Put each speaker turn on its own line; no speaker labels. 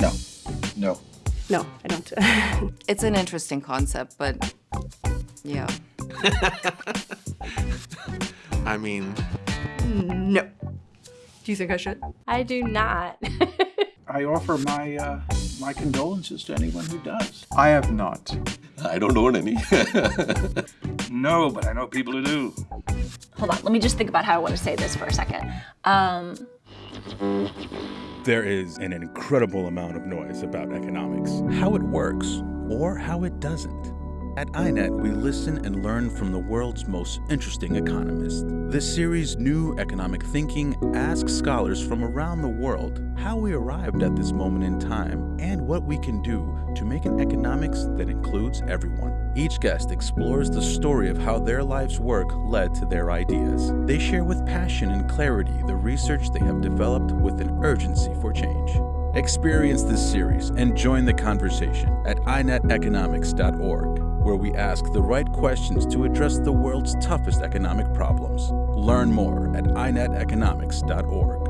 No. No.
No, I don't.
It's an interesting concept, but yeah.
I mean,
no. Do you think I should?
I do not.
I offer my uh, my condolences to anyone who does.
I have not.
I don't own any.
No, but I know people who do.
Hold on, let me just think about how I want to say this for a second. Um,
There is an incredible amount of noise about economics, how it works, or how it doesn't. At INET, we listen and learn from the world's most interesting economists. This series, New Economic Thinking, asks scholars from around the world how we arrived at this moment in time and what we can do to make an economics that includes everyone. Each guest explores the story of how their life's work led to their ideas. They share with passion and clarity the research they have developed with an urgency for change. Experience this series and join the conversation at ineteconomics.org, where we ask the right questions to address the world's toughest economic problems. Learn more at ineteconomics.org.